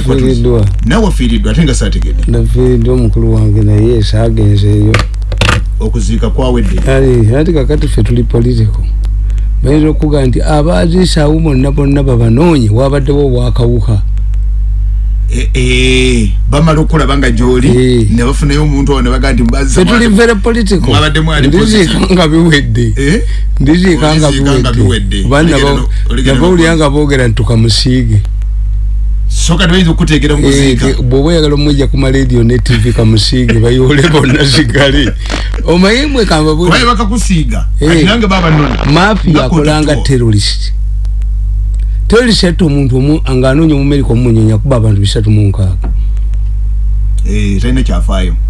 kwatuzi. nafiiriddwa. nawe wafiiriddwa ate nga saategedde. Nafiiriddwa omukulu wange naye saagenzeeyo okuziika kwawedde ati kakati ffe tuli political. Bayinza okuga nti abaziisaawo bonna bonna babanoonye wabaddewo obwakawuka. Eh, eh, bamala okulaba nga gyoli Eh. ne bafunayo omuntu awo ne bagaa nti tuli very political. ndiziika nga biwedde. Ndiziika nga biwedde. oligera nabawulira nga boogera nti tukamusiige so kati bayinza okukuteekera mu kuziika Eh, bw'oba oyagala omwijja ku maladio ne tv kamusiige bayoole bonna sigale omanyi mwe kamba kubaye bakakusiiga? Eh. ati nange baba noni maafi Nga yakolanga kotutuo. terrorist. Terrorist yatta omuntu omu nga anoonya omumerika omumunyonya kuba abantu bisatu mu nkaaga. Eh, talina kyafaayo. the end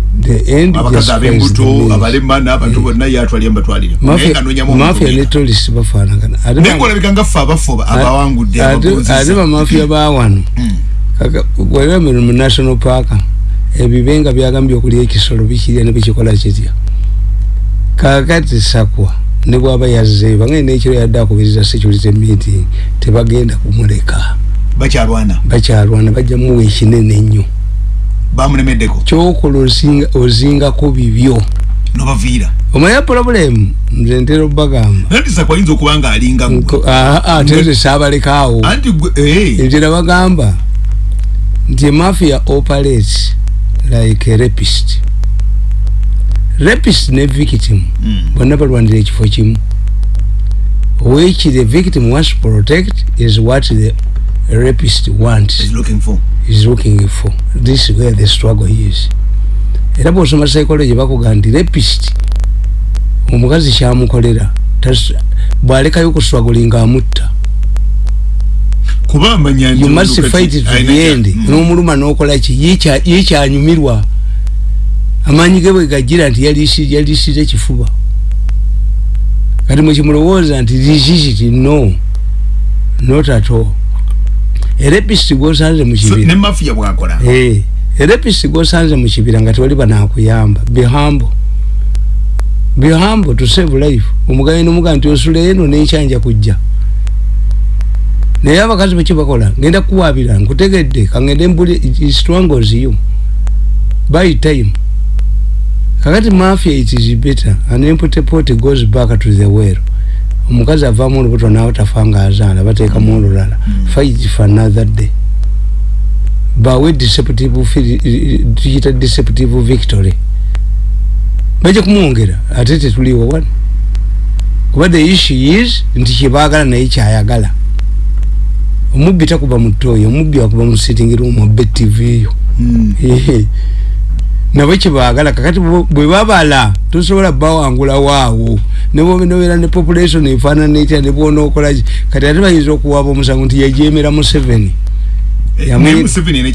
abakazi ab'embuto means. abalema n'abantu bonna yatwalira mbatwalira Mafia- mafia ne terrorist bafaanagana naye ngaolabika nga ffe abafu abawangudde ate abagonziza. ate bamafia ba wano. Mm. kaka bwebemeru mu national park. Ebibe nga byagambye okulya ekisolo bikirya ne bikikola kitya. Kakati sakwa ne bwaba yazzeeyo bangene nekiro yadde akubiriza security meeting tebagenda kumuleka. Bakyalwana. Bakyalwana bajja muwa ekinene ennyo bamulemeddeko kyokola ozinga- ozingako bibyo. Nobaviira. Omanya problem nze ntera obbagamba nanti sakwayinza okuba nga alinga ate saabalekaawo anti gwe eh, bagamba nti emafia operates like a rapist. Rapist ne victim. Mm, bonna balwanira ekifo kimu. Which the victim wants to protect is what the rapist wants is looking for. Is looking for. This is where the struggle is. Era bwosoma psychology bakuga nti rapist omukazi kyamukolera tas- bwalekayo okuswaguli nga amutta kuba amanya nti you must fight it to the end. Mm, n'omuluma n'okola ki? Ye kya- ye kyanyumirwa. Amaanyi ge bwe gagira nti yalisi- yalisize kifuba. Kati mwekimulowooza nti likikiti no. Not at all erepisi gwosanze mu so kibira. ne mafia bwakola? Eh, erepisi gwosanze mu kibira nga tewali banakuyamba bihambo bihambo to save life. Omugayi nomuga nti osula eno nekyanja kujja. Naye abakazi beki bakola ngenda kuwabira nkutegedde kangende mbuli strangles you. By time. Kakati mafia it is better an empty pot goes back to the well omukazi avaamu olubuto nawe tafa nga azaala bateekamu olulala. Fight for another day. Bawe deceptive tuyita deceptive victory. Bajja kumwongera ate tetuliwo wano kuba the issue is nti kyebaagala naye kyayagala. Omubbi takuba mu ttooyi omubbi akuba mu sitting room obbe tv yo. Mm, Ehe. Nabo kyebaagala kakati bwe- babala tosobola bawangula waawo. Nebobeera ne population efaanana etya nebwonaokolaki kati ate bayinza okuwaaba omusango nti eh, naye museveni ne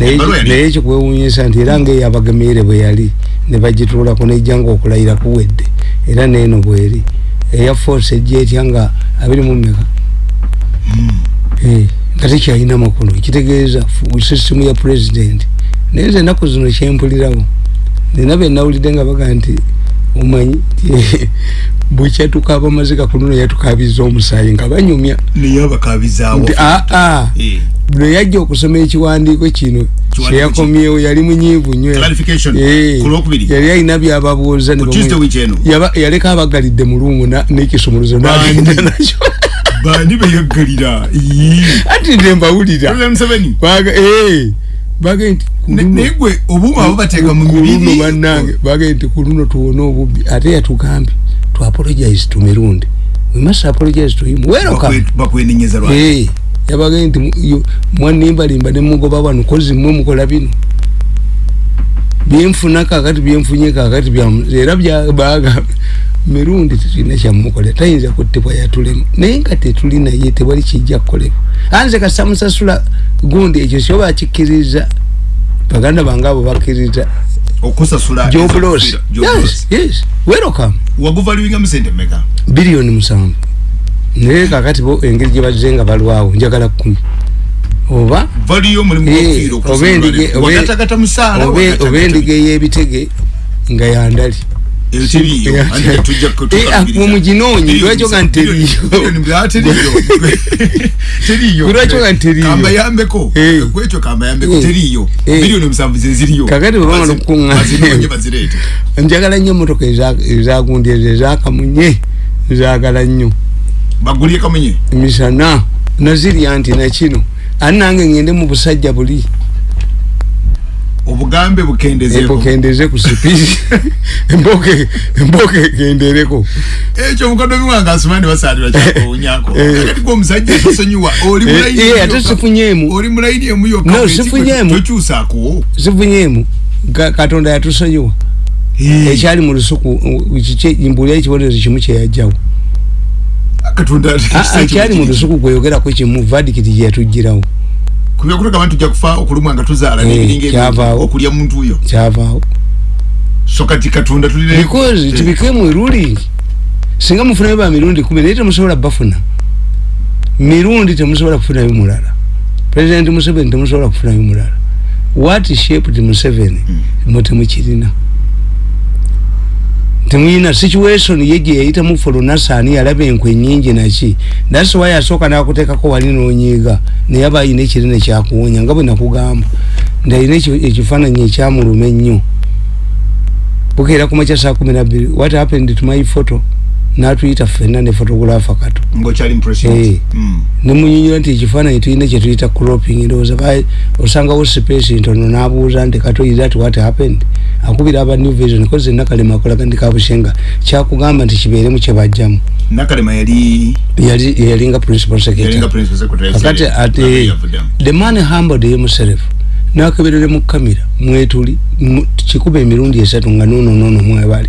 Naye- yali- naye ekikwewuunyisa nti era ngaeyo abagemeere bwe yali ne bagituulako nejja nga okulayira kuwedde. Era neeno bweri. Eya force ejja etya nga abiri mu tekyalina makulu ekitegeeza fu- system ya president. Naye nze ennaku zino kyempulirawo nina benawulidde nga baga nti omanyi bwekyatukaaba amaziga ku luno yatukabiza omusaayi nga banyumya. Nti aa Eh, bwe yajja okusoma ekiwandiiko kino kyeyakomyewo yali munyiivu nnyo. Clarification. Eh, yali alina byababuuza yaleka abagalidde mu luumu n'ekisumuluzo nagenda nakyo bani beyaggalira ati nde mbawulira. Baga- eh, bagee nti Ne- naye gwe obuuma abo bateeka mu mibiri. bannange bagee nti ku luno tuwone obubbi. Ate yatugambye to apologize to mirundi. We must apologize to him. Welcome Bakwe- bakwenenyeza lwaki? Eh, yabagee nti mu- yo- mwanimbalimba nemugoba bano kozi mmwe mukola bino. Byenfuna kakati byenfunye kakati byamu era byabaga mirundi tetulina kyamukola tayinza kuttibwa yatulema. Naye nga tetuli naye tewali kijja kukolebwa anze kasamusasula gundi ekyo kyoba akikkiriza? Baganda bange abo bakkiriza. Okusasula joblos ezo- job loss. yes yes. Welcome. Waguvaluinga mu sente mmeka? Biliyoni musanvu. Naye kakati bo engeri gye bazze nga balwawo njagala kumi. Oba? Eh, oba endiga ey'ebitege nga yandali eyo teriyo Eh, ate tujja eh, muginonye lwakyoga nteriyo? Teriyo Lwakyoga nteriyo. kambayambeko Eh. kwekyo kambayambeko teriyo miliyoni omusanvu zeziriyo Kakati bwe bamala okukuŋŋaanya. bazinonye bazireete njagala nnyo emotoka ezagundi ezo ezakamunye nzagala nnyo. Bagulye kamunye? Misana nazirya nti nakino. Ani nange ngende mu busajja buli obugambe bukendezeeko. Embokendeze ku sipiisi emboke emboke egendereko ekyo mukodomi wange asumani basalira kyakowunyako Eh. kati gwe omusajja tosonyiwa oli Eh, mulayini eh, emu ate yokka. sifunyeemu oli mulayini emu yokka No, sifunyeemu. tokyusaako. Sifunyeemu Ka- katonda yatusonyiwa. Ekyali mu lusuku uh, kiki mbulya ekibonerezo kimu kyeyajjawo katonda kyali mu lusuku gweyogerako kimu vadikiti gyeyatugirawo kubyakulaga bantu tujja kufa okulumwa nga tuzaala Eh, n'ebiringa okulya muntu oyo. Kyavaawo. So kati katonda tulina because it became a ruling. Singa mufunayo ba mirundi kumi naye temusobola bafuna. Mirundi temusobola kufunayo mulala. President museveni temusobola kufunayo mulala. What shaped museveni mwe temukirina temuyina situation ye gye yayitamu folonasani yalaba enkwe nyingi naki thats why asooka nakuteekako wali nonyiiga naye aba ayina ekirina kyakuwonya nga bwe nakugamba nti ayina ekyo- ekifaananyi ekyamuluma ennyo bukeera ku makya saa kumi nabiri what happened to my photo natuyita ffenna ne photographer kato ngaokyali mu president Eh. Mm. nemunyinyula nti ekifaananyi tulina kyetuyita cropping ndowooza ba- osangawo space ntono nabuuza nti kato is that what happened? Akubira aba new vision koze nakalema akolaga ndi kabushenga kyakugamba nti kibeeremu kyebajjamu nakalema yali yali yalinga principal secretary. Yalinga principal secretary kakati ate the man humbled himself nakeberere mu kamera mwetuli mu- kikuba emirundi esatu nga nono nono mwebali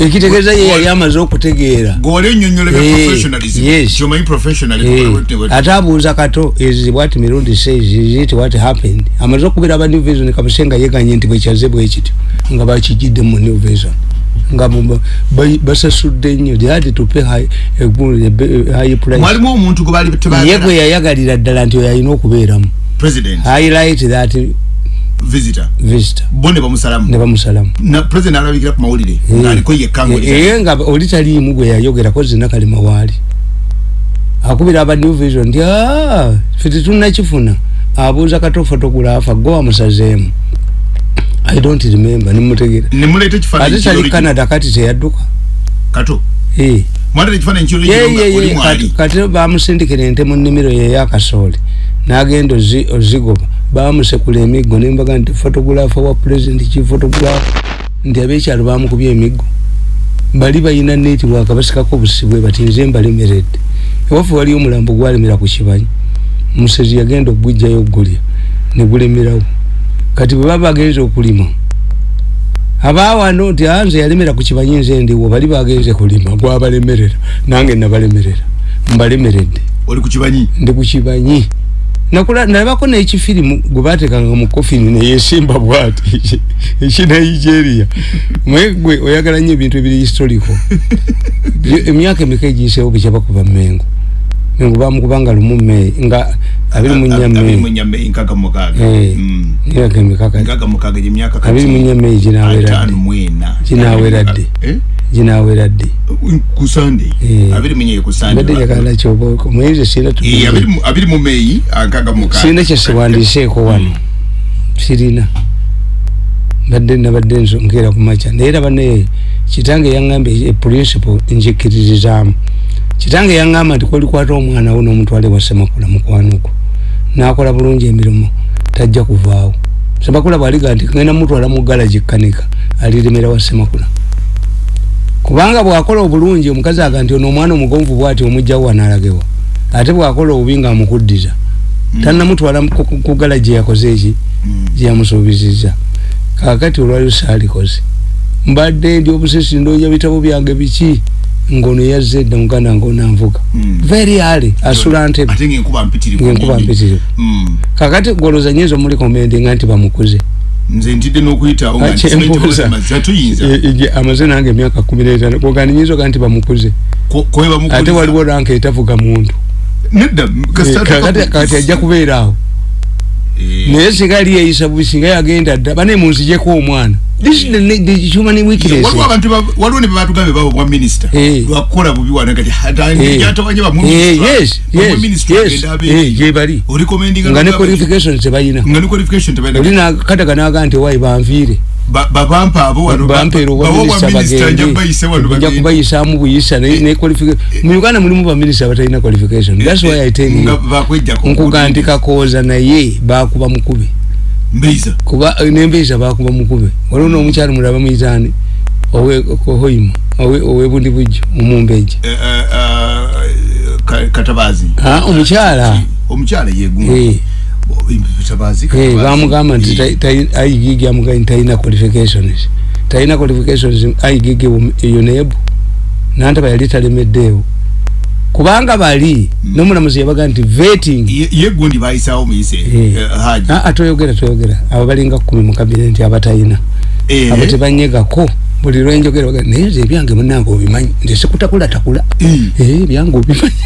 ekitegeeza ye yali amaze okutegeera. Eh, Eh, ate abuuza kato what mirundi says? Is it what happened? Amaze okubira aba new vision kabusenga yeganye nti bwekyaze bwekityo nga bakijidde mu new vision nga basasudde nnyo price. Mwalimu omuntu gwe ye yayagalira ddala nti oyo alina okubeeramu. Highlight that visitor. Visitor. Bo ne ne bamusalamu. Bamusalamu na president alabikira ku mawulire ngaaliko yekka ng'oli- eye nga oli taliimu gwe yayogerako zina kalima waali. Akubira aba new vision nti "Ah, ffe tetunnakifuna abuuza kato photographer gwe wamusazeemu i don't remember nimutegera. Ne muleeta ekifaananyi ate tali ky'oli- canada kati teyadduka. Kato? Eh. mwaleeta ekifaananyi Ye, kyolnga ye, oli ye, mwali. Kati- kati bamusindikira ente mu nnimiro ye eyakasoole n'agenda ozi- ozigoba bamusekula emiggo nembaga nti photographer wa president ki photographer nti abekyalo bamukubya emiggo. Bali balina network basikako busibwe bati nze mbalemeredde ewaffe waliyo omulambo gwalemera ku kibanyi. Musezi yagenda okugujjayo ogulya negulemerawo kati bwe baba bagenze okulima abawano nti "Ah, nze yalemera ku kibanyi nze ndiwo bali bagenze kulima gwabalemerera nange nabalemerera mbalemeredde oli ku kibanyi? Ndi ku kibanyi nalabako n'ekifirimu gwe baatekanga mu kofini neyesimba bwati. Ekinigeria mwe gwe oyagala nnyo ebintu ebiri historico Byo- emyaka emeka egiyiseewo bwekyaba mengo mengo bamukubanga lumu meyi nga abiri mu nnya abiri mu meyi nnya Mei, nkaaga mu mukaaga Eh. Mm. emyaka emekaka nkaaga mu mukaaga gyemyaka kati abiri mu nnya meyi ginaweradde ataano mu ena Ginaaweradde. Eh? ginaweradde ku sande Eh. abiri mu nnya ku sande mbadde njagala kyoba muyinza sirina Eh, abiri mu- abiri mu meyi nkaaga mu mukaaga sirina kyesiwandiseeko wano sirina. Mbadde nabadde nsonkeera ku makya. Naye era bane kitange yaŋambye eprinciple njikiririzaamu kitange yaŋŋamba nti kolikwata omwana wo n'omutwale wa semakula mukwanuko nakola bulungi emirimu tajja kuvaawo. Semakula bwaliga nti ngenda mutwala mu galagi kanika aliremera wa semakula kubanga bwakola obulungi omukazi aga nti ono omwana omugonvu bwati omugjawo wanalagewa ate bwakola obubi nga amukuddiza Mm. tannamutwala ku- galagi yakoze eki? Mm. gyeyamusuubiziza kakati olwaliro saalikoze mbadde ndi obusesi ndoonya bitabo byange biki ngono yazze edda muganda ngono anvuga Mm. very early asula ntebe. Ate ngaenkuba mpitirivu ngenkuba nnyingi. mpitirivu. Mm. kakati goloza nyizo muli komendinga nti bamukuze. Nze ntidde n'okuyitawo nga Akyembuuza. ntimaze tuyinza E- ege- amaze nange emyaka kumi n'etaano kogandi nyizo ga nti bamukuze? Ko- kowe bamukuliza. ate waliwo ranka etavuga muntu. Nedda kasita Eh, kakati kati ajja kubeera awo. Eh, naye singa yali yeeyisa bubi singa yagenda dda bane munzijeko omwana this is the, the human weakness. Waliwo abantu ba- waliwo ne bebatugambye baba bwa minisita Eh. lwakukola bubi wana kati Eh. jatawanye Eh, yes yes yes. eh, gye bali. Nga ne qualifications tebayina. Nga ne qualification tebalina oli nakataga naga nti wayi banviire Ba- babampa abo wano ba- babo obwaminisita bwa minisita nja bagende. bayise wano nja bagende. kubayisaamu buyisa ne ne qualification mu uganda mulimu baminisita batalina qualification. that's why i tell Nga you bakwejjako nkugandika kooza naye bakuba mukube mbeiza kuba nembeeza bakuba mukube. Waliwo n'omukyalo mulaba muyitaani owehoima owebundi bujjo omumbeeja Eh, eh, eh, Ka- katabazi. Ah, omukyala? Omukyala Eh. yegumu katabazi Eh, Katabazi. bamugamba nti Eh. ta- ta- aigigi amugaa nti talina qualifications. Talina qualifications aigigi eyo neebu nantaba yali talemeddeewo kubanga bali nomulamuzi yabaga nti veting Ye- ye gundi bayisawo muyise Eh. eh, haji aa toyogera toyogera. Abo balinga kumi mu kabinenti abatalina. Eh. abo tebanyegako. Buli lwenjogera baga naye nze ebyange munange obimanyi nze sikutakulatakula. Eh. Eh, ebyange obimanyi.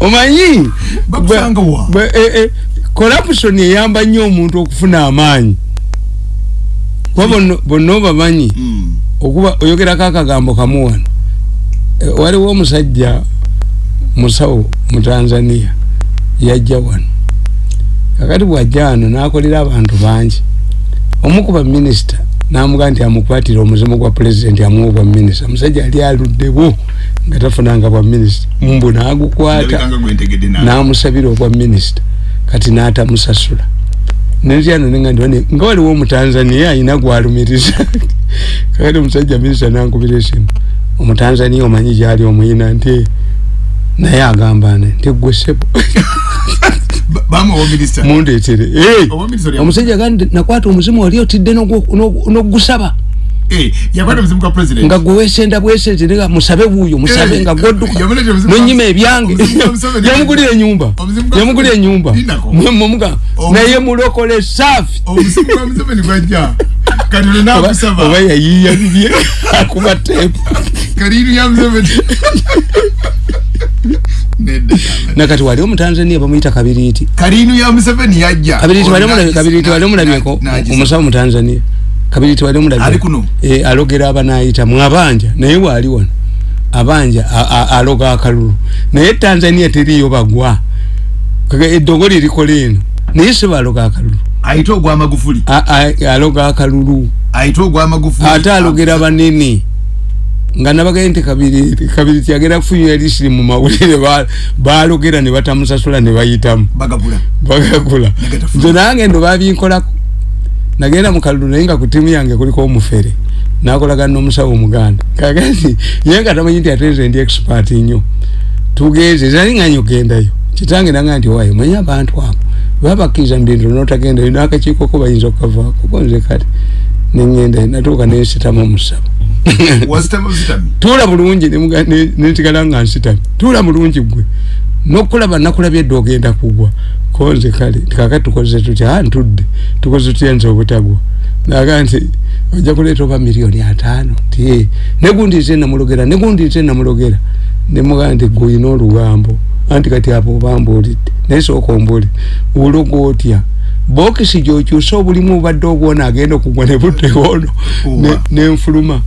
Omanyi? Bakusanga wa? bwe- eh, eh, corruption eyamba nnyo omuntu okufuna amaanyi. Kuba bonna- bonna obamanyi? Mm. Okuba oyogerako akagambo kamu wano. Eh, waliwo omusajja musawo mu tanzania yajja wano. Kakati bwajja wano nakolera abantu bangi. Omu ku baminisita namugaa nti amukwatire omuzimu gwa pulezidenti amuwa bwa minisita. Omusajja yali aluddewo nga tafunanga bwa minisita. Mbu nagukwata namusabira obwa minisita kati n'atamusasula. Nentyano nenga ndiwane nga waliwo omutanzania ayina gwalumiriza kakati omusajja minisita nankubira esimu. Omutanzania omanyi gyali omuyina nti naye agamba ne nti gwe sebo. Mundeetere. Oli- omusajja gandi nakwata omuzimu wali otidde n'ogusaba Eh, nga gwe wesenda bwesenze nga musabe wuuyo musabe Eh, nga gwa- nonyima ebyange. yamugulira enyumba yamugulira enyumba Omuzimu- naye mulokole saafi kati olina oba yayiiya bibye. Akuba teepu kaliinu ya museveni nakati wali omutanzania bamuyita kabiriiti kaliinu ya museveni yajja. Kabiriiti wali omulabyeko omusawo mutanzania kabiriiti wali omulabye? Eh, alogera abanayita mwabanja naye waali wano. Abanja aloga akalulu. Naye tanzania teriyo bagwa. Eddogo lirikola eno naye si baloga akalulu ayite ogwamagufuli A- a- aloga akalulu ayite ogwamagufuli ate alogera banene. Nga nabagaye nti kabiri kabiri tyagera kufunira lisiri mu mawulire ba- balogera ne batamusasula ne bayitamu. Bagabula bagagula Nagatafuna. nze nange ndo babinkolako. Nagenda mu kalulu naye nga ku tiimu yange kuliko omufere. Nakolagana n'omusawo omuganda. Kakati ye nga tamanyi nti ate nze ndi expert nnyo. Tugenze zali nganye ogendayo kitange nanga nti owayo manyi abantu abo babakkiriza mu bintu notagendayo n'akakiikoko bayinza okukavaako ko nze kati neŋŋendayo natuuka nensitama omusabo. Wasitama busitami tuula bulungi nemuga- ne- nensigala nga nsitami. Tuula bulungi gwe nokulaba nakulabye edda ogenda kugwa. Konze kale kaka tukoze tutya? A ntudde. Tukoze tutya? Nze obutagwa. Naga nti ojja kuleeta oba miliyoni ataano? Ti negundi nze namulogera negundi nze namulogera nemuga nti gwolina olugambo. Anti kati abo obambuulidde naye sooka ombuulire uloga otya? Bokisi gyokyusa obulimu obadde obwona agenda okugwa ne buddewono Owa. nenfuluma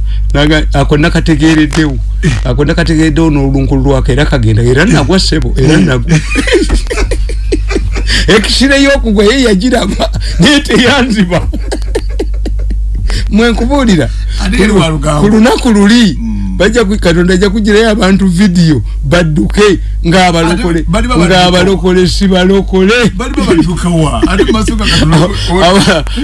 ako nakategereddewo ako nakategereddewo n'olunkulu lwako era kagenda era nagwa sebo era nagwa. Ekisire y'okugwa ye yagiraba naye teyanziba mwenkubuulira ku lunaku luli Mm. ku- katonda ajja kugirayo abantu vidiyo badduke ng'abalokole si balokole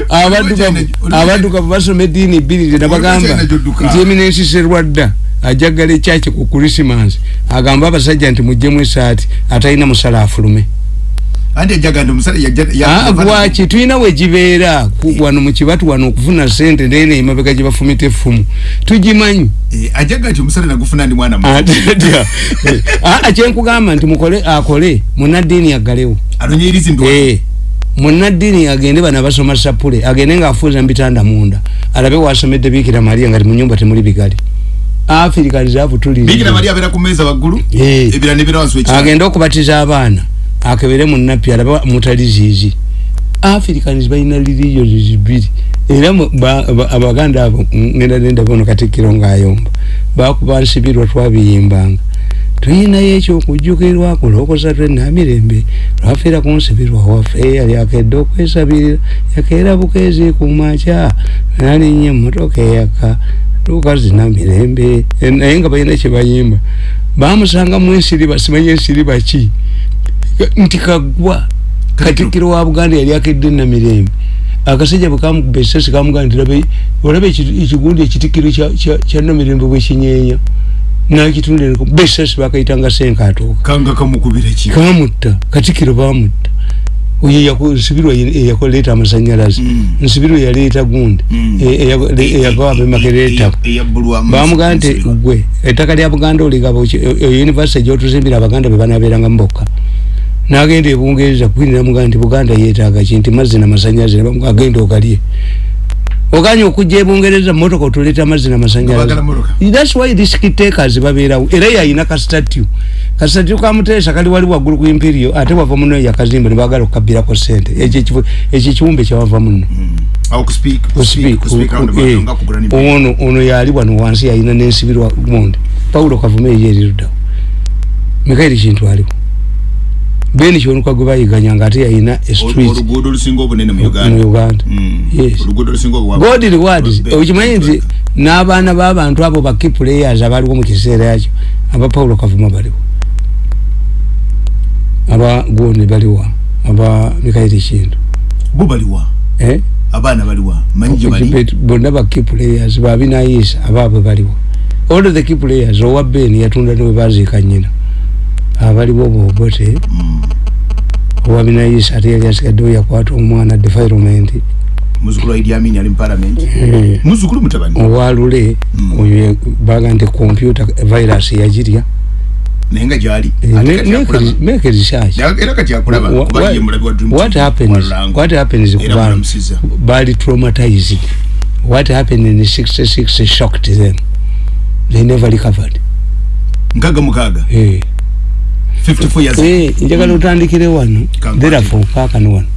abadduka- basoma eddiini bbiri nabagamba China gy'odduka. nti eminensi serwadda ajagala ekyaki ku krisimansi agamba abasajja nti muggyemu esaati atalina musala afulume andi ejaga ndi omusale Ah, gwaki tulina wegibeera ku- wano mu kibatu wano okufuna sente ndene emabega gye bafumita effumu. Tugimanyi. Ajaga nti omusale nagufuna ndi mwana muto. Atadya. Ah, kyenkugamba nti mukole akole munaddiini aggalewo. Anonyerizi ndo Eh, munaddiini agende bana basoma sapule agende ngaafuuza mbitanda munda. Alabe wasomedde biikira mariya nga ti mu nyumba temuli bigali. Africans bikira abutuli maria abeera ku meeza waggulu Eh. ebira nebira wansi wekira agende okubatiza abaana akebere mu nappi alabe mutali ziizi africans balina religions zibiri era abaganda abo ngenda nenda bono katikkiro ngaayomba bakuba nsibirwa twabiyimbanga. Tuyinayo ekyokujjukirwa kulokosa twenamirembe lwafiira ku nsibirwa waffe eyali akedde okwesabirira yakeera bukeezi kumaca nalinnya emmotoka eyaka lukazina mirembe Eh, naye nga balina kyebayimba bamusanga mu ensiriba simanyi ensiriba ki nti kagwa. Katikiro wa buganda yali akedde namirembe akasajja bwekamukuba esasi kamugaa nti olaba eki- ekigundi ekitikkiro kya- namirembe bwekinyeenya nakitundeko besasi bakayitanga senkatooka kanga kamukubira ki? Kamutta. Katikiro bamutta. Oyo nsibirwa eyakoleeta amasanyalaze. Mm. nsibirwa yaleeta gundi. Mm. eyagawa bemakereeta eyabbulwa bamugaa nti gwe ettaka lya buganda oligaba univesity gyotuzimbira abaganda bebanabeeranga mubokka nagenda ebungereza kwinira mugaa nti buganda yetaaga ki nti mazzi namasanyalaze agenda ogalye oganya okujja ebungereza motoka otuleeta amazzi Bagala namasanyalaze motoka. thats why risk takers babeerawo. Era yayina kastatue. Kastatue kamuteesa kali wali waggulu ku imperio ate wava muno yakazimba nebagala okukabbirako sente ekyo ekifo- ekyo ekiwumbe kyawava muno awo kuspeak kuspeak kuspeak round about nga kugula ni ono ono yali wano wansi yalina nensibirwa gundi paulo kavume yeriruddawo mikairi kintu aliwo beni kyonuka gwe bayiganya nga ate yalina estreet oluguudo olusinga obunene mu mu uganda. Uganda Mm. Yes. oluguudo olusinga obwa- god rewards Be- okimanyi nti n'abaana b'abantu abo ba key players abaliwo mu kiseera ekyo aba paulo kavuma baliwo aba gundi baliwa aba mikairi kintu bo baliwa eh? abaana baliwa manyi gye bali? Bet- bonna ba key players babinayisa abaabwe baliwo all the key players owa ben yatunda niwe baziika nyina abaliwo bobote Mm. owa binayisa ate yali asigaddewo yakwata omwana defilement mutabani. Owalule Mm. oyo baga nti computer virus yagirya naye nga gyali. Eh, make research. What- happens what happens kubanga mulamusiza. bali traumatized? What happened in 66 shocked them? They never recovered. Nkaaga mukaaga. Eh 54 years Eh, njagala otandikire wano. Kankati. therefore kaakano wano.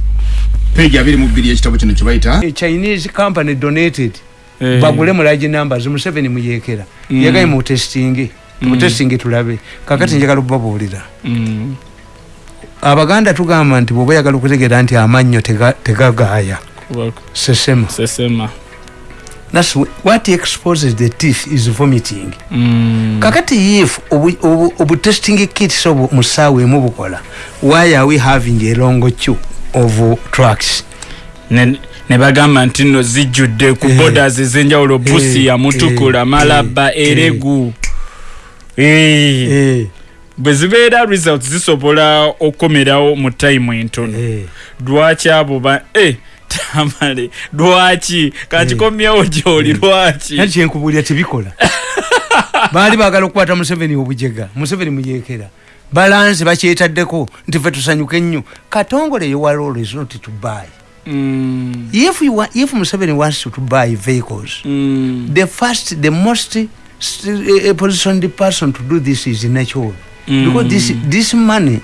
Page abiri mu bbiri ekitabo kino kye bayita? A chinese company donated. Eh. bagule mu large numbers museveni muyekera Mm. yagaye mu testing. Mu testing tulabe. Kakati njagala okubabuulira. Mm. abaganda tugamba nti bwoba oyagala okutegeera nti amannyo tega- tegagaaya. Kuba- sesema. Sesema That's wh- what exposes the teeth is vomiting Mm. kakati if obu- testing kits obu musaawe emu bukola why are we having a long queue of trucks ne ne bagamba nti nno zijjudde ku Eh. borders ez'enjawulo Eh, busia mutukula eh, malaba eh, eregu Eh. Eh, bwe zibeera results zisobola okukomerawo mu time entono eh. lwaki abo ba eh, tamale. Lwaki? Kankikomyewo gyoli lwaki? Nati kyenkubulira tebikola. Baali baagala okukwata museveni obujega. Museveni muyekera balansi bakyetaddeko nti fe tusanyuke ennyo. Katongole yowalolo is not to buy. Mm, if, you want, if museveni wants to, buy vehicles mm, the first the most st- uh, positioned person to do this is natural. Mm. because this this money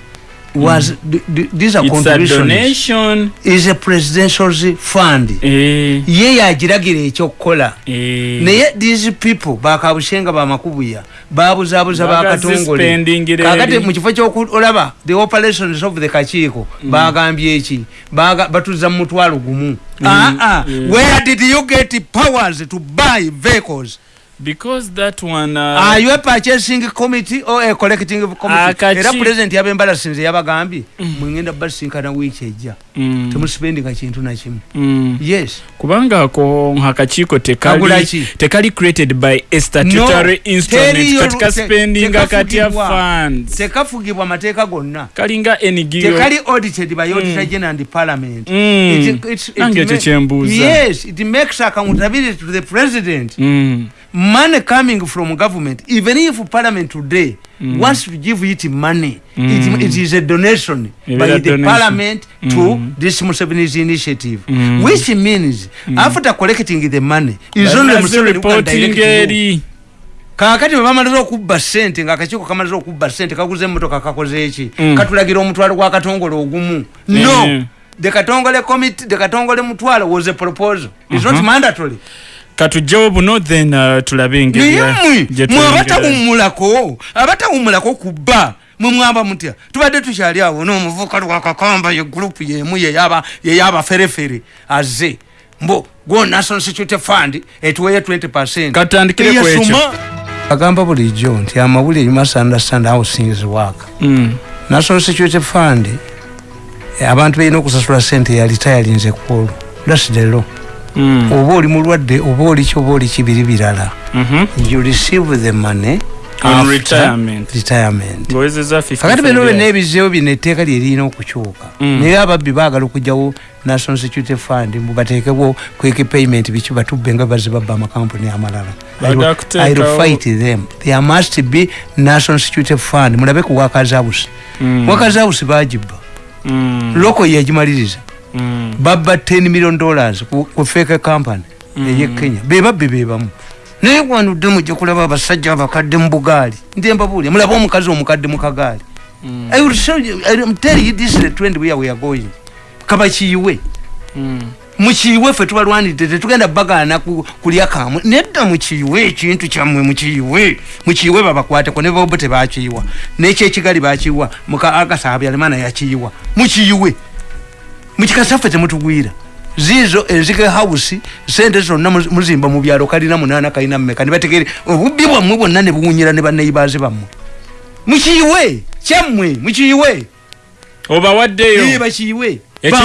was th- th- these are it's a contributions donation. Is a presidential's fund. Eh, ye yagiragira ekyokukola. Eh. naye these people bakabushenga bamakubuya babuzaabuza bakatongole. Bagazispendingira kakati eri. mu kifo kyokulaba the operations of the kakiiko. Bagambye eki? Baga- batuza mu mutwalo gumu. Ah, ah. where did you get powers to buy vehicles because that one uh, are you a purchasing committee or a collecting committee? Akachi- era president yabembala sinze yabagambye mwengenda basinkana wiiki ejja. Mm, temusipendinga kintu nakimu mm. yes. Kubanga ako akakiiko tekali, tekali created by a statutory instrument. katika spending katya funds. Tekafugibwa mateeka gonna. Kalinga NGO tekali audited by auditor general and parliament. Mm. It- it Nange ekyo ma- kyembuuza. yes it makes accountability to the president. Mm. Money coming from government even if parliament today mm. wants to give it money Mm. it, it is a donation It by the donation. parliament to Mm. this Museveni's initiative Mm. which means after collecting the money is only Museveni kakati bwe bamaliza okubba sente ngaakakiiko kamaliza okubba sente kaguza emmotoka kakoze eki Mm. katulagira omutwalo gwa katongole ogumu no Mm. the katongole committee the katongole mutwalo was a proposal is not mandatory katujjawo buno then uh, tulabe engeri naye ya- mwe gye mwe tuyingira. abatawummulako abatawummulako ku bba mwe mwamba mutya tubadde tukyali awo n'omuvuka lwakakamba ye gurupu yemu yeyaba- yeyabaferefere aze mbo go national security fund etuweyo 20 percent Katandikire ku ekyo. agamba bulijjo nti amawulire you must understand how things work Mm. national security fund abantu balina okusasula sente ya retiring ekulu thats the law. Oba oli mulwadde oba oli ki oba oli kibiri birala Mhm. you receive the money On after retirement. retirement ng'owezezza 55 kakati bino byonna ebizeewo bino etteeka lyerina okukyuka Mm. naye ababbi baagala okugyawo national security fund mubateekebwo quick payment biki batubbe nga bazibabba amakampuni amalala I will- fight them there must be national security fund mulabe ku house Mm. house bagibba Mm. loko yagimaliriza Mm. Babba 10 million dollars ku ku feke company eye kenya. Bebabbi bebamu naye wanudde mujja kulaba abasajja abakadde mu bugaali nti mbabuulya mulaba omukazi omukadde mu kagaali. Mm. I will show you, I will tell you this is the trend where we are going. Kabakiyiwe Mm. mukiyiwe ffe tubalwanidde tetugenda bagaana ku- kulya kamwe nedda mukiyiwe ekintu kyammwe mukiyiwe mukiyiwe babakwateko ne bobo tebakiyiwa. Nekyekigali bakiyiwa. Muka agasa habyalimana yakiyiwa mukiyiwe mukikasaffe temutugwira zizo enzike house sente zonna muz- muzimba mu byalo kalina munaana kalina mmeka ne bategere obubbi bwammwe bwonna ne buwunyira ne banneibazi bammwe. Mukiyiwe kyammwe mukiyiwe. Obawaddeyo Ekintu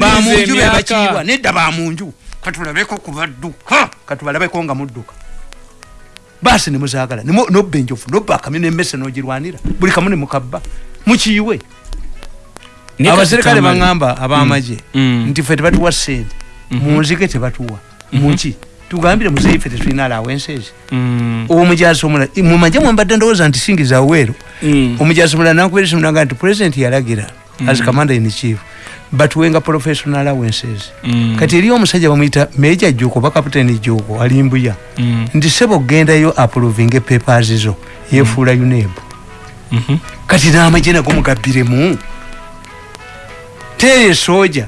Bamunju be- bakiyiwa nedda bamunju katulabeko kubadduka katubalabeko nga mudduka. Basi nemuzaagala nobba enjofu nobba akami nemmese nogirwanira. Buli kamu nemukabba mukiyiwe. Naye abaserikale tamale. baŋŋamba abamaje Mm. nti ffe tebatuwa sente munzike tebatuwa muki tugambire muzeeyi ffe tetulina alawenses Mm. omujaasi omulala mumanje mwembadde ndowooza nti singiza weero Mm. nakuberesa munaga nti president yalagira as commander in chief batuwenga professional allowances Mm. kati eri omusajja bamuyita meja juko oba kapitaini juko alimbuya Mm. nti sebo gendayo approving papers zo yefuula uneb Mhm. kati n'amagye nago mugabbiremu teye soja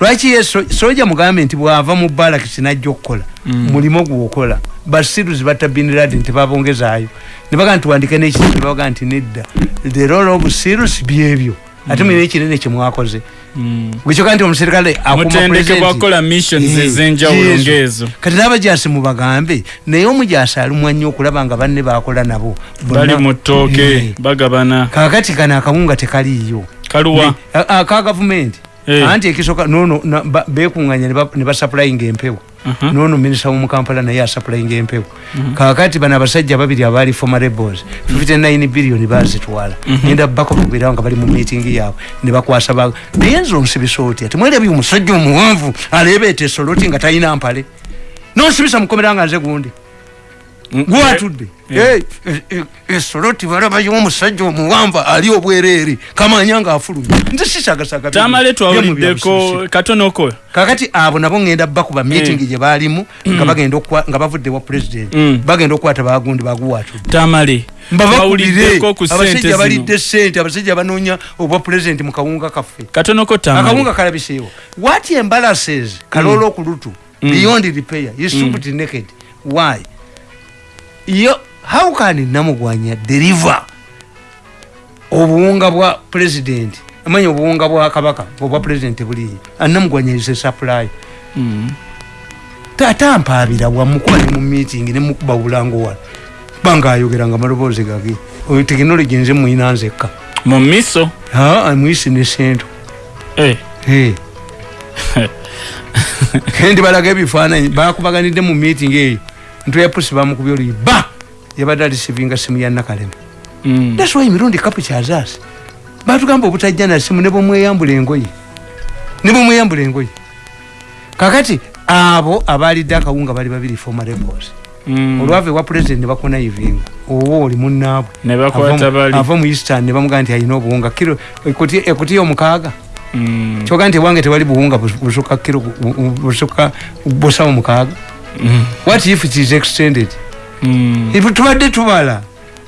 lwaki ye so- soja mugambe nti bwava mu balakisi najja okukola Mm. mulimo gwokola basiruzi batta biniradi nti babongezaayo nebaga nti wandike nekitabo nebaga nti nedda. The role of sirus byebyo ate mwine ekinene kyemwakoze Mm. gwekyoka nti omuserikale Eh, kati n'abajaasi mubagambe naye omujaasi alumwa nnyo okulaba nga banne bakola nabo. Bali mu ttooke Eh, bagabana. Kakati kano akawunga tekaliiyo kaluwa. Aka gavumenti Eh. anti ekisoka nono na- ba- bekunganya ne basaplayinga empewo Aha. nono minisita womukampala naye asaplayinga empewo kakati bano abasajja babiri abaali former rebels 59 billion bazitwala. Genda bakobagwirawo nga bali mu meeting yaabwe. Ne bakwasa ba naye nze onsibisa otya? Temwerabye omusajja omuwanvu aleebeeta esoloti nga talina mpale? Nonsibisa mukomera nga nze gundi gwatudde Eh. esoloti balabayo omusajja omuwanvu ali obwereere kamanya nga afulumye nze sisagasaga tamale twawuliddeko katonoko kakati abo nabo ngenda bakuba meeting gye baalimu nga okwa- nga bavudde wa president. Mm. bagenda okukwata bagundi baguwatudde tamale mbabakubire abasajja balidde sente abasajja banoonya obwa president mu kawunga kaffe. Katonoko tamale. Akawunga kalabiseewo. What embalasses kaloola okulutu beyond repair is stupid naked why yo how can namugwanya deliver obuwunga bwa president? Amanya obuwunga bwa kabaka obwa president buliyo anamugwanya is a supply. Mm. tatampaabira wamukuba ne mu meeting ne mukuba bulango wala banga ayogera nga maloboozi gage. Oyo tekinologi nze mwina nzekka. Mu miso? Mwisi ne sento Eh, Eh. kendi balaga ebifaananyi bakubaganidde mu meeting eyo ntuya pusi bamukubya oluyi ba! Yabadde alisivinga simu ya nakalema mm. thats why mirundi kapu kyazaasi batugamba obutajja na simu ne bwemweyambula engoye ne bwemweyambula engoye kakati abo abalidde akawunga bali babiri former rebels. Mm. olwava ewa president ne bakonaivinga oba oli munnaabwe. Ne bakwata bali. ava mu eastern ne bamugaa nti alina obuwunga. Kiro ekuti ekuti omukaaga Mm. kyoga nti ewange tewali buwunga bus- busuka kiro bu- busuka busawo mukaaga. Mm. What if it is extended Mm. tubadde tubala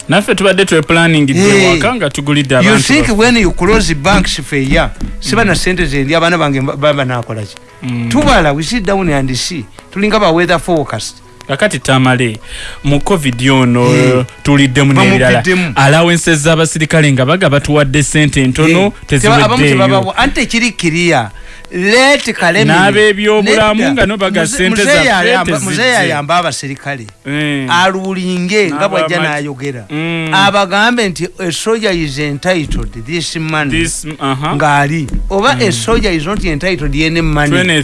naffe tubadde tweplanning Hey. nga tugulidde you think baffe. when you close banks feya siba na sente zendi abaana bange baba nakolaki Mm. tubala we sit down and see tulinga ba weather forecast kakati tamale mu covid ono Eh. tuliddemu n'ebirala alawense z'abasirikale nga baga batuwadde sente ntono abamu teziweddeeyo tebabawa anti ekiri kiriya let kalemi N'ab'ebyobulamu nga no baga sente muzeeyi ayamba abasirikale Eh. alulinge nga bwajja nayogera. Mm. abagambe nti esoja is entitled this money uh-huh. ngaali oba esoja is not entitled yene To money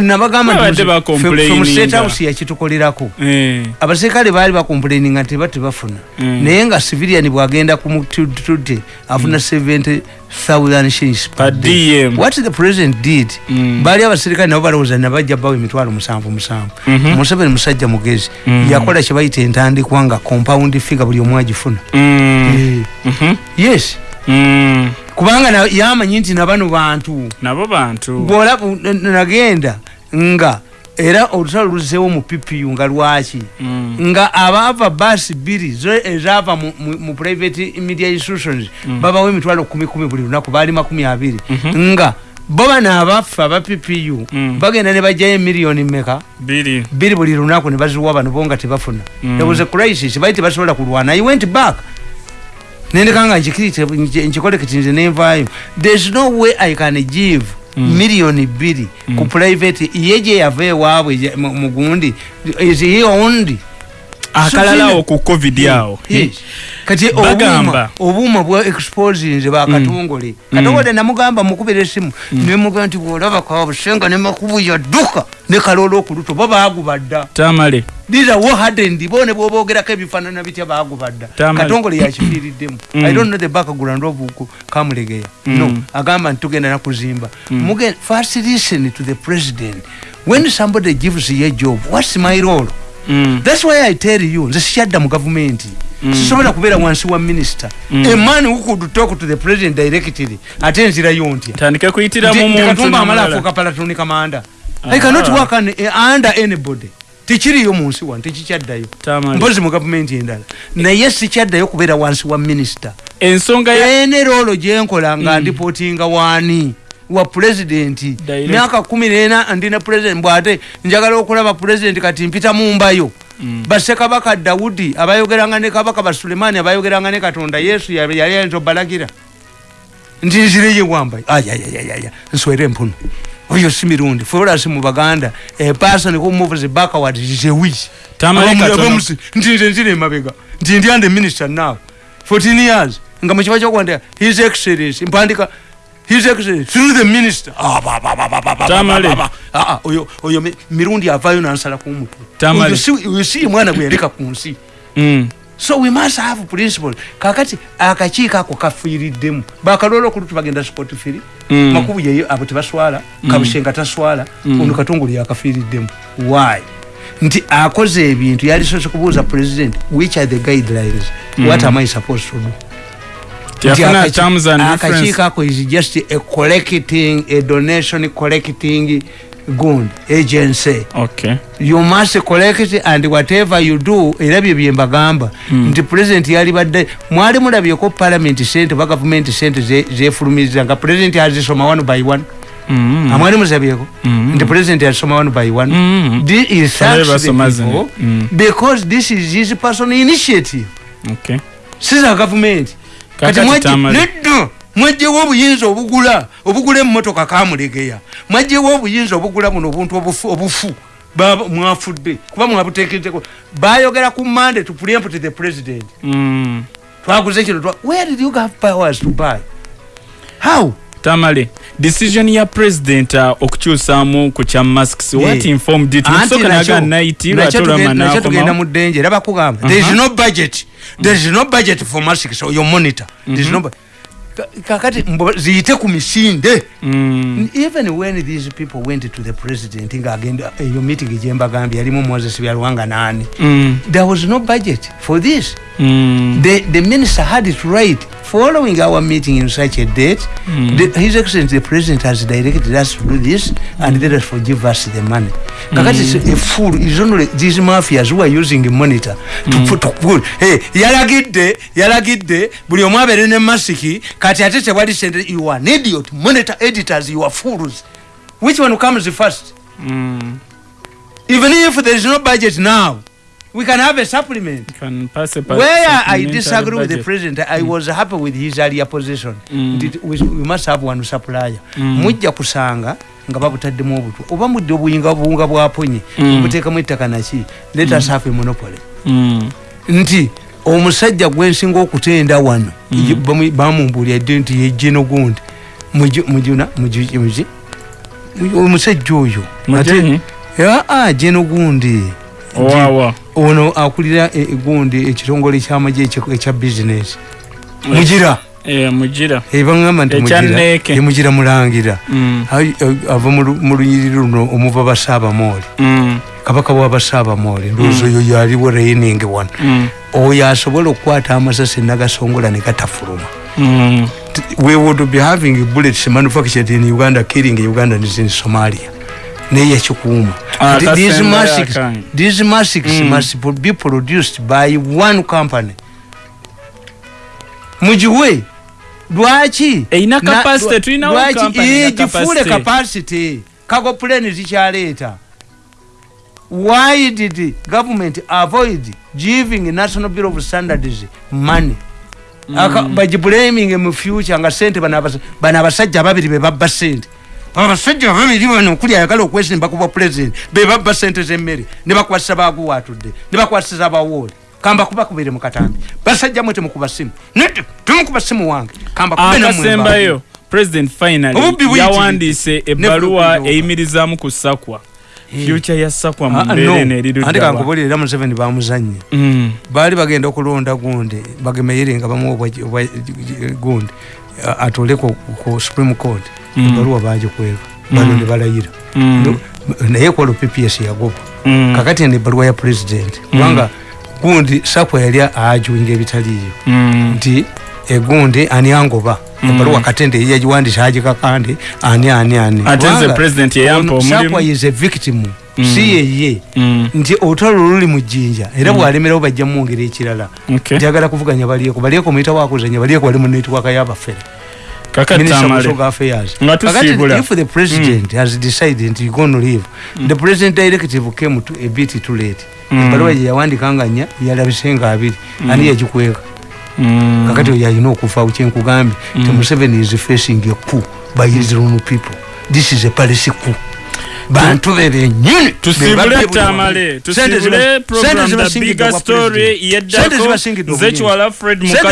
nabagamba from state house yakitukolerako Eh. abasirikale baali bakomplaininga nti batebafuna Mm. naye nga civilian bwagenda kumutudde afuna 70000 shillings per day. What the president did Mm. baali abasirikale nabo balowooza nabajja bawa emitwalo musanvu musanvu Mhm. museveni musajja mugezi Mhm. yakola kyebayita entandikwa nga compound figa buli omu agifuna Mm. Eh, Mhm. yes Mm. Kubanga na- yamanyi nti nabano bantu. Nabo bantu. Bwolabu nagenda nga era olutalo luzeewo mu ppu nga lwaki? Mm. nga abaava baasi bbiri ezaava mu, private media institutions mm. babawo emitwalo kumi kumi buli lunaku baali makumi abiri. -hmm. nga bo bano abaffe aba ppu Mm. bagenda ne bajjayo emiliyoni meka biri. Buli lunaku ne baziwa bano bo nga tebafuna. There was a crisis bali tebasobola kulwana. I went back nendeka nga nkikirite nkikole kiti nze nenvaayo there's no way i can give Mm. miliyoni bbiri ku private. Ye gye yava ewaabwe mugundi. Is he owned akalalawo ku covid awo kati Bagamba. obuuma bwa exposinze bakatongole katongole. Namugamba mukubira esimu. Nemugaa nti bwolaba kabusenga nemakubu yadduka ne kalola okuluto bo bagubadda tamale. These are what hardened bo ne bwobogerako ebifaanana bitya bagubadda Tamale. katongole yakifiiriddemu. Mm. i don't know the background of kamulegeya. No Mm. agamba nti tugenda nakuzimba first listen to the president. When somebody gives you a job what's my role Mm. thats why i tell you nze sikyadda mu gavumenti Mm. sisobola kubeera wansi wa minisita Mm. a man who could talk to the president directly ate nzirayo ntya tandike kuyitiramu Nti- nti muntu katumba amala afuuka palatoni kamanda. Ah. i cannot work an, eh, under anybody. Tekiriyo mu nsi wano tekikyaddayo mpozi mu gavumenti endala. Naye sikyaddayo kubeera wansi wa minisita ensonga ya ene roolo gyenkola nga ndipootinga waani wa pulezidenti myaka kumi nena ndina pulezidenti bwate njagala okulaba pulezidenti kati mpita mumbayo. Mm. basekabaka dawudi abayogeranga ne kabaka basulemaani abayogeranga ne katonda yesu yali ayinza obalagira nti nzireye wambayo ayayayaya nswere empunu oyo si mirundi. Forasi mu baganda a person who moves backward is a witch. Nti nze nzire emabega nti ndi ande minister now. 14 years. Nga mukiba kyokwandika his excellence mpandika his excellence through the minister. Ah, ba, ba, ba, ba, ba, ba, Tamale. Ah, ah, oyo oyo mi- mirundi avayo nansala ku mutwe Tamale. Oyo si- oyo si mwana gwe yaleka ku nsi Mm. so we must have principles. Kakati akakiiko ako kafiiriddemu bakaloola okulutu bagenda sport firi. Mm. makubu yeyo abo tebaswala kabushenga taswala ono katongole yakafiiriddemu why? Nti akoze ebintu yalisoose kubuuza president which are the guidelines? What am i supposed to do akakiiko ako is just a collecting a donation collecting gund agency. Okay. You must collect and whatever you do era bye bye mbagamba nti president yali badde mwali mulabyeko parliament sente oba gavumenti sente ze- zefulumiriza nga president azisoma one by one. Mm. amwali muzabyeko? Mm. nti president yazisoma one by one. Mm. Thi- he thanks Bale the people. Mm. because this is his personal initiative. Okay. Siza gavumenti kati Kakati mwajje- Tamale. nedda mwajjewo obuyinza obugula obugula emmotoka kamulegeya mwajjewo obuyinza obugula buno obuntu obufu mwafudde kuba mwabutekerezeko bayogera ku mande to preempt the president. Mm. twaguze kino where did you have powers to buy? How tamale decision ya president uh, okukyusaamu ku kya masks what informed it? Musoka naga night lwatola tugen- nakyo tugenda mu ddenje era bakugamba there is no budget. There is no budget for masks. Or your monitor. There is no bu- Ka- kakati ziyite ku misinde mm. even when these people went to the president ngaagenda eyo meeting gyembagambye yalimu moses byalwanga nani mm. there was no budget for this mm. the, the minister had to write following our meeting in such a date Mm. the, his excellency the president has directed us to do this and let us forgive us the money kakati mm. a fool is only these mafias who are using monitor to Mm. put to put hey yalagidde yalagidde buli omu abeere ne masiki kati ate tewali sente you are an idiot monitor editors you are fools which one comes first Mm. even if there is no budget now we can have a supplement Can pass a where I disagree with the president, I was happy with his earlier position. Mm. Did- We, we must have one supplier. Mm. Mujja kusanga nga babutaddemu obutwa oba mudde obuyinga buwunga bwaponye Mm. obuteekamu ettaka naki let us have a monopoly Mm. nti omusajja gwensinga okutenda wano Mm. ye- bamu- bamumbuulira dde nti yejjeno gundi Muju- mujuna muju- muji omusajja oyo. Mujenyi? aa jeno gundi ono akulira e- gundi ekitongole kyamagye ekya- bizinesi mugira mugira ebagamba nti Ekya mugira Neeke. e mugira mulangira Mm. Eh, ava mu lu- mu lunyiriri luno omuva basaabamooli Mm. kabaka wabasaabamooli ndowooza oyo yaliwo reining one Mm. oyo asobola okukwata amasasi nagasongola ne gatafuluma Mm. We would be having bullets manufactured in uganda killing ugandans in somalia naye yakikuuma Ah, Th- these masks- Mm. must be produced by one company mugiwe lwaki? Eyina Na- capacity, lwa- tulinawo lwaki? company Eh, gifuule capacity. kago plane zikyaleeta. Why did government avoid giving national bureau of standards money? Aka- bagiblaming mu future nga sente bano abasa- bano abasajja ababiri bebabba sente abasajja babiri bano okuli ayagala okwesimba ku bwa president bebabba sente zemmere ne bakwasisa baguwatudde ne bakwasisa abawooli kamba kuba kubere mu katambi basajja mwe temukuba simu. Nete temukuba simu wange. Kamba kube nammwe akasembayo president finally yawandiise Ne ebbaluwa bwe eyimirizaamu ku sakwa Eh. future ya sakwa mu Ah, ah, mbeera no. eno ate eriruddawa kankubulira era museveni bamuzanye Mm. baali bagenda okulonda gundi bagemeyere nga bamuwa obwa- obwa gundi a- atole ku supreme court. Mm. ebaluwa bagikweva bano ne balayira. Mm. No, naye kwalo pps yagoba Mm. kakati eno ebbaluwa ya president. Kubanga gundi sakwa yali ajuinga ebitaliiyo Mm. nti egundi ani angoba ebbaluwa katende yagiwandisa agikakande ani ani ani Ate nze Kubanga president yeyampa ono omulimu. sakwa is a victim Mm. si yeye Mm. nti olutalo luli mu jjinja era bwalemerawo bajja mumwongera ekirala Okay. njagala kuvuganya balieko balieko muyita wakuzanya balieko bali mu netiwaka y'abafere kakati Minister of amale Social Affairs. Nga Kakati tusiibula. if the president has decided nti you gonna leave the president directive came to a bit too late. Mm. ebbaluwa gye yawandika nga nnya yalabise nga abiri ani yagikweka. Mm. kakati oyo alina okufa kyenkugambye ti museveni is facing a coup by his own people. This is a policy coup. Bantu be bennyini tusibule tamale. tusibule program the bigger story yeddako nze kiwala fred Sente mukasa